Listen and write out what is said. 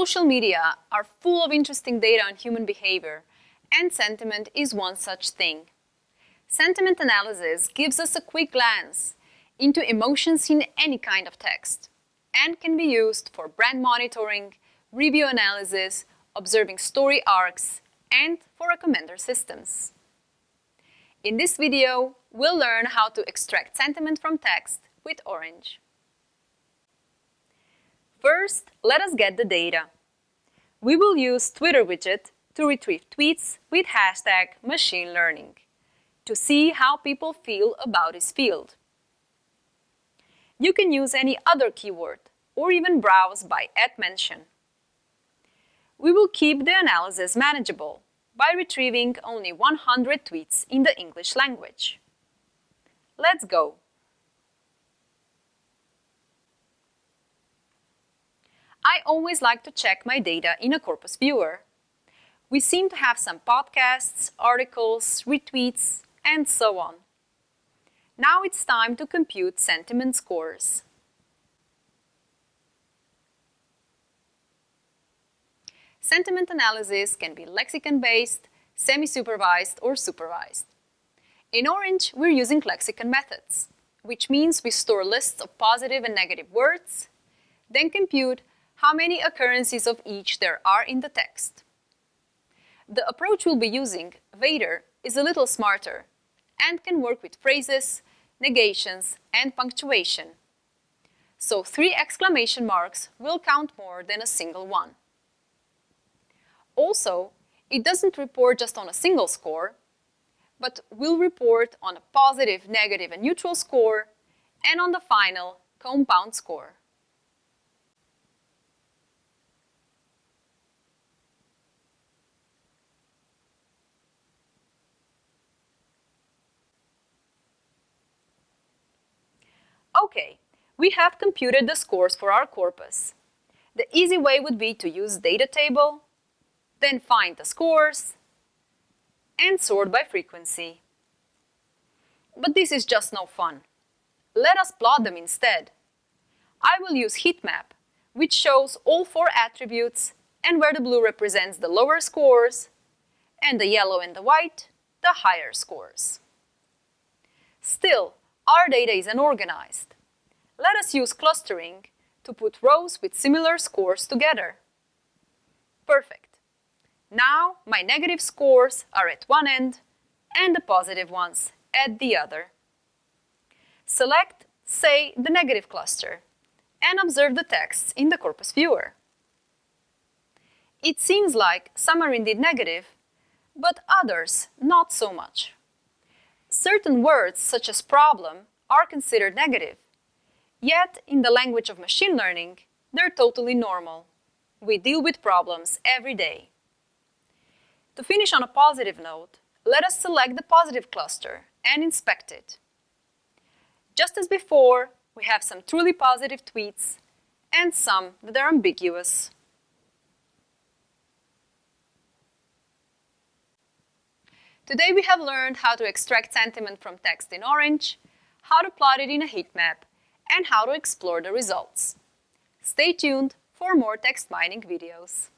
Social media are full of interesting data on human behavior, and sentiment is one such thing. Sentiment analysis gives us a quick glance into emotions in any kind of text and can be used for brand monitoring, review analysis, observing story arcs, and for recommender systems. In this video, we'll learn how to extract sentiment from text with Orange. First, let us get the data. We will use Twitter widget to retrieve tweets with hashtag machine learning to see how people feel about this field. You can use any other keyword or even browse by at @mention. We will keep the analysis manageable by retrieving only 100 tweets in the English language. Let's go! I always like to check my data in a corpus viewer. We seem to have some podcasts, articles, retweets, and so on. Now it's time to compute sentiment scores. Sentiment analysis can be lexicon-based, semi-supervised, or supervised. In Orange, we're using lexicon methods, which means we store lists of positive and negative words, then compute how many occurrences of each there are in the text. The approach we'll be using, Vader, is a little smarter and can work with phrases, negations, and punctuation. So three exclamation marks will count more than a single one. Also, it doesn't report just on a single score, but will report on a positive, negative, and neutral score, and on the final compound score. Okay, we have computed the scores for our corpus. The easy way would be to use data table, then find the scores, and sort by frequency. But this is just no fun. Let us plot them instead. I will use heat map, which shows all four attributes and where the blue represents the lower scores, and the yellow and the white, the higher scores. Still, our data is unorganized. Let us use clustering to put rows with similar scores together. Perfect. Now my negative scores are at one end and the positive ones at the other. Select, say, the negative cluster and observe the texts in the corpus viewer. It seems like some are indeed negative, but others not so much. Certain words, such as problem, are considered negative. Yet, in the language of machine learning, they're totally normal. We deal with problems every day. To finish on a positive note, let us select the positive cluster and inspect it. Just as before, we have some truly positive tweets and some that are ambiguous. Today we have learned how to extract sentiment from text in Orange, how to plot it in a heat map, and how to explore the results. Stay tuned for more text mining videos.